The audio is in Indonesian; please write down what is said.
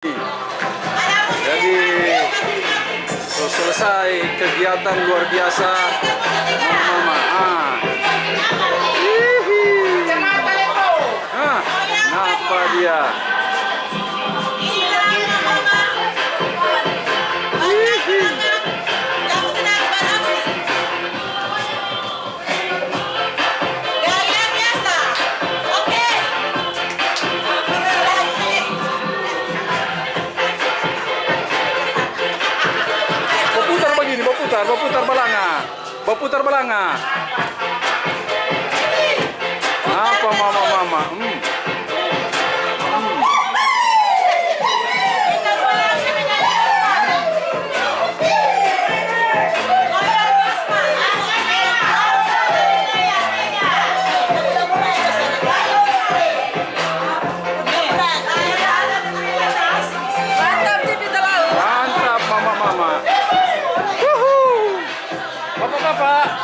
Jadi selesai kegiatan luar biasa. Mama berputar, berputar belanga. Berputar belanga. Apa mama mama? Hmm. パパパパ。